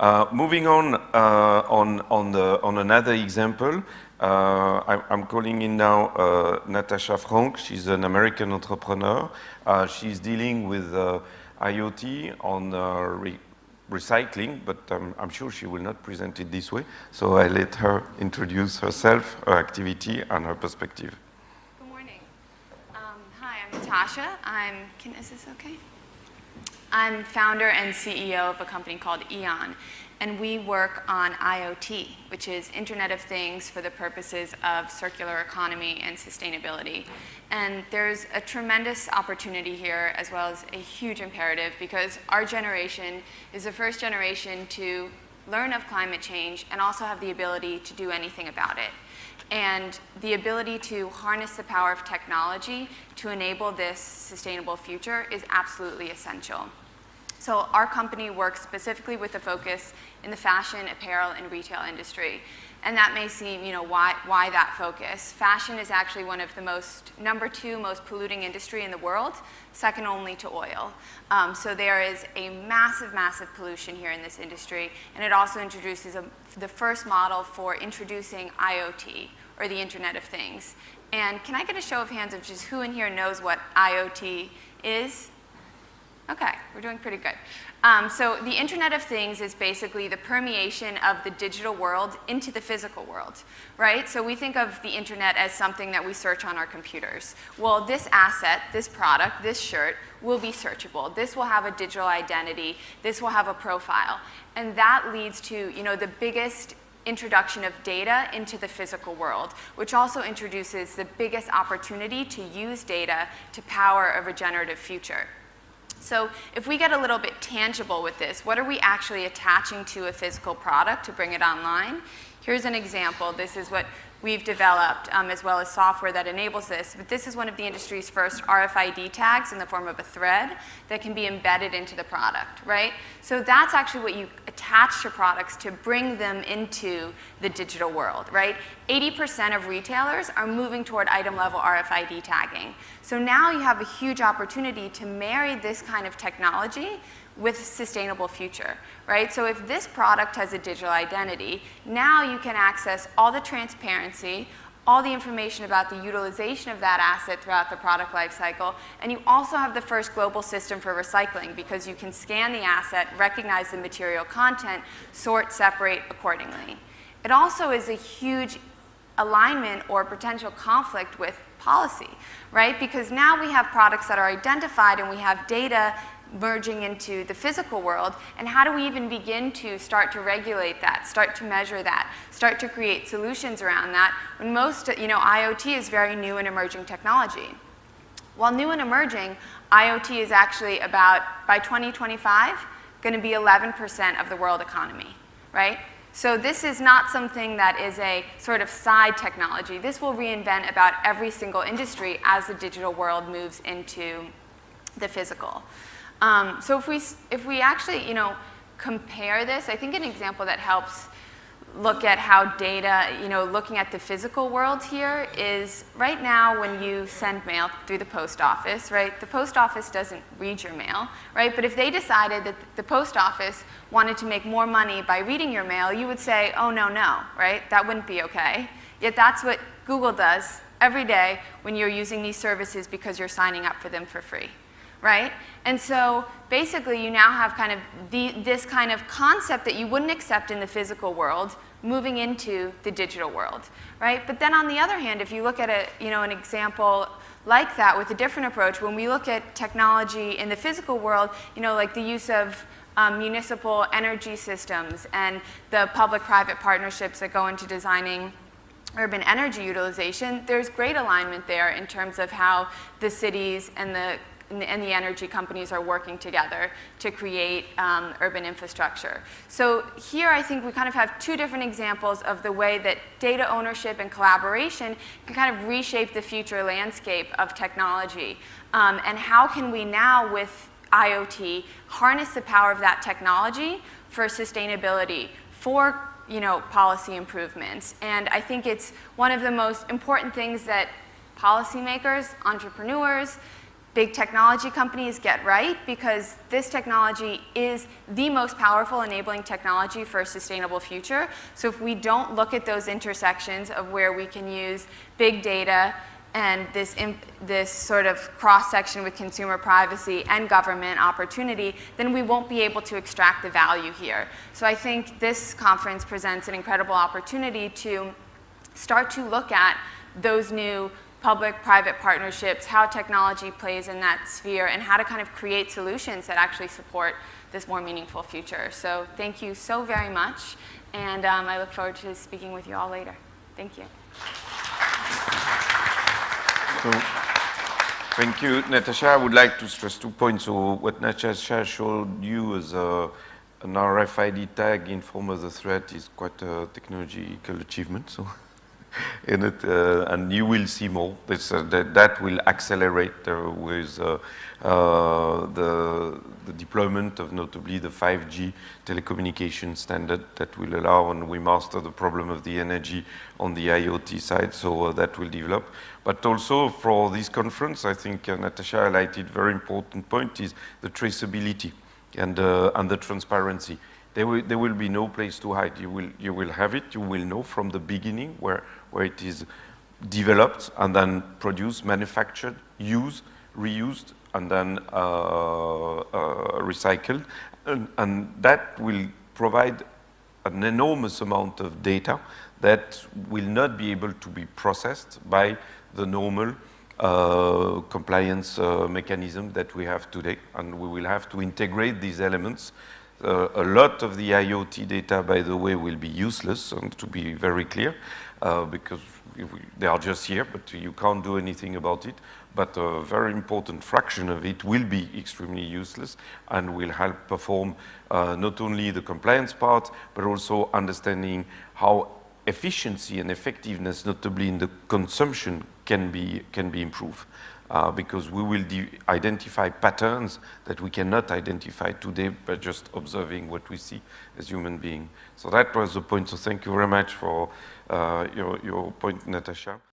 Uh, moving on, uh, on, on, the, on another example, uh, I, am calling in now uh, Natasha Franck. She's an American entrepreneur. Uh, she's dealing with uh, IoT on re recycling, but um, I'm sure she will not present it this way. So I let her introduce herself, her activity, and her perspective. Good morning. Um, hi, I'm Natasha. I'm, can, is this okay? I'm founder and CEO of a company called Eon and we work on IoT, which is Internet of Things for the purposes of circular economy and sustainability. And there's a tremendous opportunity here as well as a huge imperative because our generation is the first generation to learn of climate change and also have the ability to do anything about it. And the ability to harness the power of technology to enable this sustainable future is absolutely essential. So our company works specifically with a focus in the fashion, apparel, and retail industry. And that may seem, you know, why, why that focus? Fashion is actually one of the most, number two most polluting industry in the world, second only to oil. Um, so there is a massive, massive pollution here in this industry. And it also introduces a, the first model for introducing IoT, or the Internet of Things. And can I get a show of hands of just who in here knows what IoT is? Okay, we're doing pretty good. Um, so the Internet of Things is basically the permeation of the digital world into the physical world, right? So we think of the Internet as something that we search on our computers. Well, this asset, this product, this shirt will be searchable. This will have a digital identity. This will have a profile. And that leads to, you know, the biggest introduction of data into the physical world, which also introduces the biggest opportunity to use data to power a regenerative future. So if we get a little bit tangible with this, what are we actually attaching to a physical product to bring it online? Here's an example. This is what we've developed um, as well as software that enables this. But this is one of the industry's first RFID tags in the form of a thread that can be embedded into the product, right? So that's actually what you attach to products to bring them into the digital world, right? 80% of retailers are moving toward item level RFID tagging. So now you have a huge opportunity to marry this kind of technology with sustainable future, right? So if this product has a digital identity, now you can access all the transparency, all the information about the utilization of that asset throughout the product lifecycle, and you also have the first global system for recycling because you can scan the asset, recognize the material content, sort, separate accordingly. It also is a huge alignment or potential conflict with policy, right? Because now we have products that are identified and we have data merging into the physical world, and how do we even begin to start to regulate that, start to measure that, start to create solutions around that, when most, you know, IoT is very new and emerging technology. While new and emerging, IoT is actually about, by 2025, going to be 11% of the world economy, right? So this is not something that is a sort of side technology. This will reinvent about every single industry as the digital world moves into the physical. Um, so if we, if we actually, you know, compare this, I think an example that helps look at how data, you know, looking at the physical world here is right now when you send mail through the post office, right, the post office doesn't read your mail, right, but if they decided that the post office wanted to make more money by reading your mail, you would say, oh, no, no, right, that wouldn't be okay. Yet that's what Google does every day when you're using these services because you're signing up for them for free right? And so basically you now have kind of the, this kind of concept that you wouldn't accept in the physical world moving into the digital world, right? But then on the other hand, if you look at a, you know, an example like that with a different approach, when we look at technology in the physical world, you know, like the use of um, municipal energy systems and the public-private partnerships that go into designing urban energy utilization, there's great alignment there in terms of how the cities and the and the, energy companies are working together to create um, urban infrastructure. So here I think we kind of have two different examples of the way that data ownership and collaboration can kind of reshape the future landscape of technology. Um, and how can we now with IoT harness the power of that technology for sustainability, for you know, policy improvements. And I think it's one of the most important things that policymakers, entrepreneurs, big technology companies get right because this technology is the most powerful enabling technology for a sustainable future. So if we don't look at those intersections of where we can use big data and this, this sort of cross-section with consumer privacy and government opportunity, then we won't be able to extract the value here. So I think this conference presents an incredible opportunity to start to look at those new public-private partnerships, how technology plays in that sphere, and how to kind of create solutions that actually support this more meaningful future. So thank you so very much, and um, I look forward to speaking with you all later. Thank you. So, thank you, Natasha. I would like to stress two points. So what Natasha showed you as a, an RFID tag in form of the threat is quite a technological achievement. So. in it, uh, and you will see more. This, uh, that, that, will accelerate uh, with the, the, deployment of notably the 5G telecommunication standard that will allow and we master the problem of the energy on the IoT side, so that will develop. But also for this conference, I think Natasha highlighted very important point is the traceability and, and the transparency. There will, there will be no place to hide. You will, you will have it, you will know from the beginning where where it is developed and then produced, manufactured, used, reused, and then uh, uh, recycled. And, and, that will provide an enormous amount of data that will not be able to be processed by the normal uh, compliance uh, mechanism that we have today. And we will have to integrate these elements. Uh, a lot of the IoT data, by the way, will be useless, and to be very clear uh, because they are just here, but you can't do anything about it. But a very important fraction of it will be extremely useless and will help perform uh, not only the compliance part, but also understanding how efficiency and effectiveness, notably in the consumption, can be, can be improved. Uh, because we will identify patterns that we cannot identify today by just observing what we see as human beings. So that was the point. So thank you very much for uh, your, your point, Natasha.